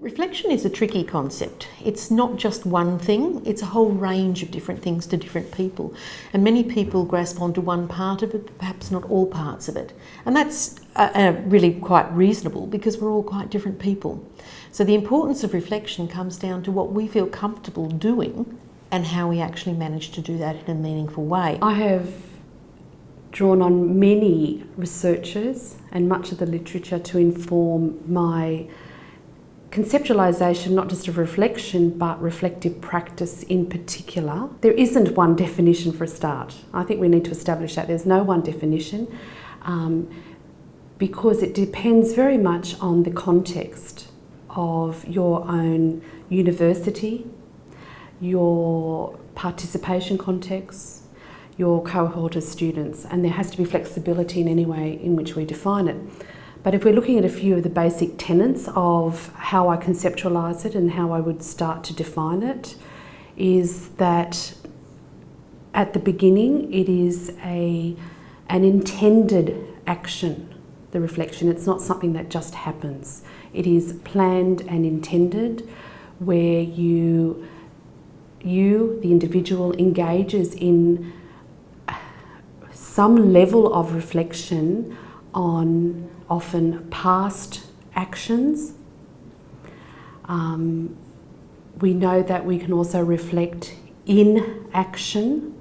Reflection is a tricky concept. It's not just one thing, it's a whole range of different things to different people. And many people grasp onto one part of it, but perhaps not all parts of it. And that's uh, uh, really quite reasonable because we're all quite different people. So the importance of reflection comes down to what we feel comfortable doing and how we actually manage to do that in a meaningful way. I have drawn on many researchers and much of the literature to inform my conceptualisation not just of reflection but reflective practice in particular. There isn't one definition for a start. I think we need to establish that. There's no one definition um, because it depends very much on the context of your own university, your participation context, your cohort of students and there has to be flexibility in any way in which we define it. But if we're looking at a few of the basic tenets of how I conceptualise it and how I would start to define it, is that at the beginning it is a, an intended action, the reflection. It's not something that just happens. It is planned and intended where you, you the individual, engages in some level of reflection on often past actions. Um, we know that we can also reflect in action.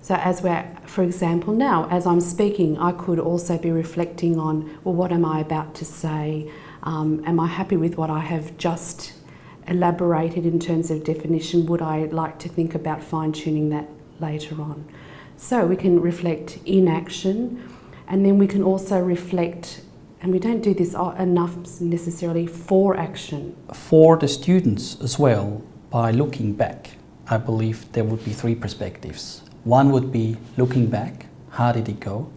So as we're, for example, now, as I'm speaking, I could also be reflecting on, well, what am I about to say? Um, am I happy with what I have just elaborated in terms of definition? Would I like to think about fine-tuning that later on? So we can reflect in action and then we can also reflect, and we don't do this enough necessarily for action. For the students as well, by looking back, I believe there would be three perspectives. One would be looking back, how did it go?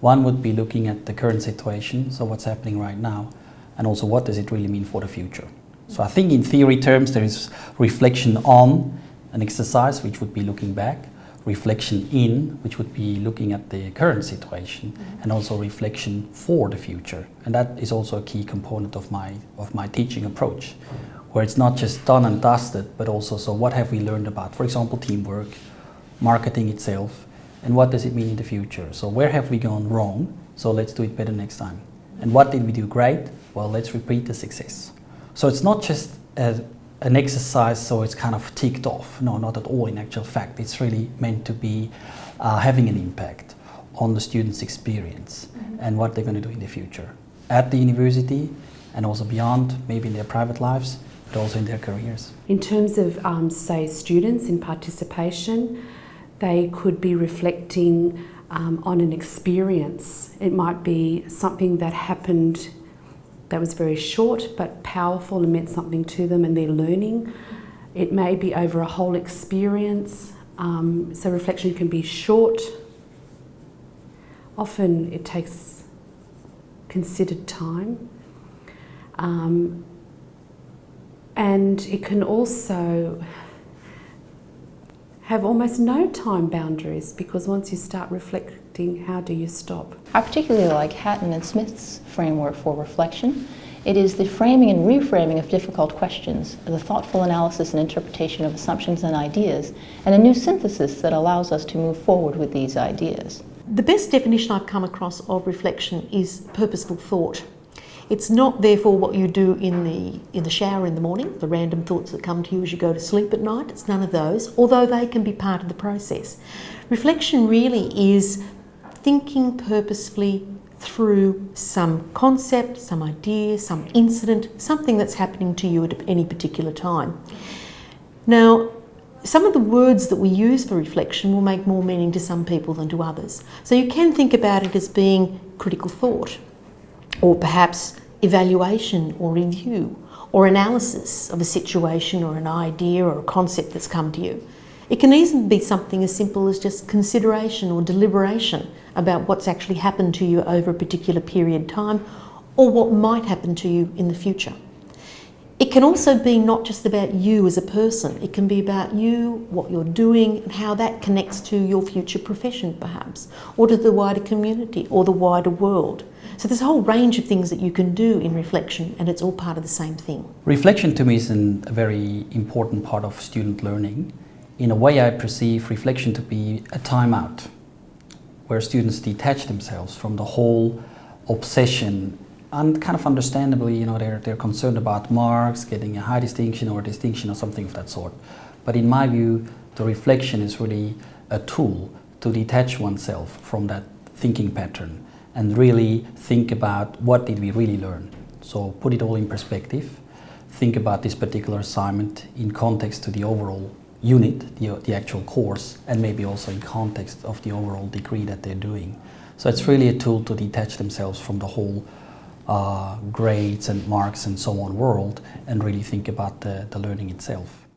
One would be looking at the current situation, so what's happening right now, and also what does it really mean for the future. So I think in theory terms there is reflection on an exercise which would be looking back, reflection in, which would be looking at the current situation, mm -hmm. and also reflection for the future. And that is also a key component of my, of my teaching approach, where it's not just done and dusted, but also, so what have we learned about, for example, teamwork, marketing itself, and what does it mean in the future? So where have we gone wrong? So let's do it better next time. And what did we do great? Well, let's repeat the success. So it's not just a, an exercise so it's kind of ticked off. No, not at all in actual fact. It's really meant to be uh, having an impact on the students' experience mm -hmm. and what they're going to do in the future at the university and also beyond, maybe in their private lives, but also in their careers. In terms of, um, say, students in participation, they could be reflecting um, on an experience. It might be something that happened that was very short but powerful and meant something to them and their learning. It may be over a whole experience. Um, so reflection can be short. Often it takes considered time. Um, and it can also have almost no time boundaries because once you start reflecting how do you stop? I particularly like Hatton and Smith's framework for reflection. It is the framing and reframing of difficult questions, the thoughtful analysis and interpretation of assumptions and ideas, and a new synthesis that allows us to move forward with these ideas. The best definition I've come across of reflection is purposeful thought. It's not therefore what you do in the, in the shower in the morning, the random thoughts that come to you as you go to sleep at night. It's none of those, although they can be part of the process. Reflection really is thinking purposefully through some concept, some idea, some incident, something that's happening to you at any particular time. Now, some of the words that we use for reflection will make more meaning to some people than to others. So you can think about it as being critical thought, or perhaps evaluation or review, or analysis of a situation or an idea or a concept that's come to you. It can even be something as simple as just consideration or deliberation about what's actually happened to you over a particular period of time or what might happen to you in the future. It can also be not just about you as a person, it can be about you, what you're doing, and how that connects to your future profession, perhaps, or to the wider community or the wider world. So there's a whole range of things that you can do in reflection, and it's all part of the same thing. Reflection to me is an, a very important part of student learning. In a way, I perceive reflection to be a timeout where students detach themselves from the whole obsession and kind of understandably, you know, they're, they're concerned about marks, getting a high distinction or a distinction or something of that sort. But in my view, the reflection is really a tool to detach oneself from that thinking pattern and really think about what did we really learn. So put it all in perspective, think about this particular assignment in context to the overall unit, the, the actual course, and maybe also in context of the overall degree that they're doing. So it's really a tool to detach themselves from the whole uh, grades and marks and so on world and really think about the, the learning itself.